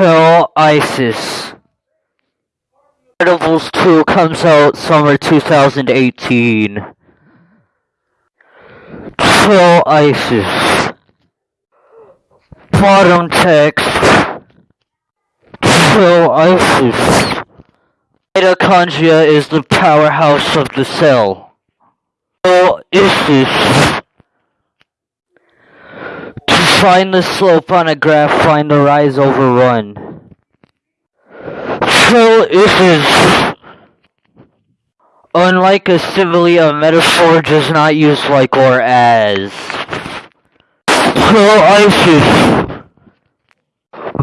Kill ISIS. Incredibles 2 comes out summer 2018. Kill ISIS. Bottom text. Kill ISIS. Mitochondria is the powerhouse of the cell. Kill ISIS. Find the slope on a graph, find the rise over run. Kill ISIS. Unlike a simile, a metaphor does not use like or as. Kill ISIS.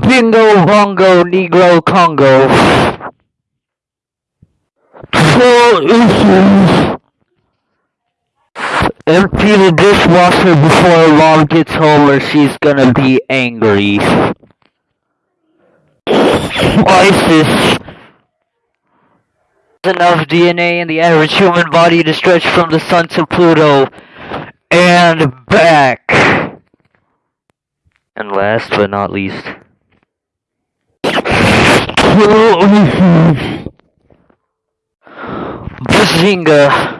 Bingo, bongo, negro, Congo. Kill ISIS. Empty the dishwasher before mom gets home or she's gonna be angry. ISIS. Enough DNA in the average human body to stretch from the sun to Pluto and back. And last but not least. Bazinga.